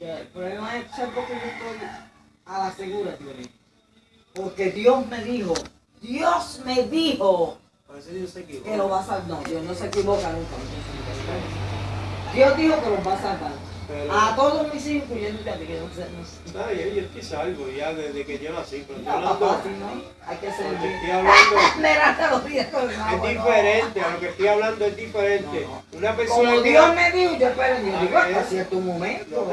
El problema es, ¿sabes por qué yo estoy a la segura, tío? Porque Dios me dijo, Dios me dijo A veces Dios se equivoca. que lo va a salvar. No, Dios no se equivoca nunca. Dios dijo que los va a salvar. Pero- A todos mis hijos, incluyendo a ti, que no sé, no sé. Bien, yo estoy salvo ya desde que yo nací, pero No, hablando, papá, si no, hay que ser porque bien. estoy hablando, lo es diferente, a lo que estoy hablando es diferente. Una persona Como que... Dios me dijo, yo espero Dios. Ah, Digo, hasta cierto momento,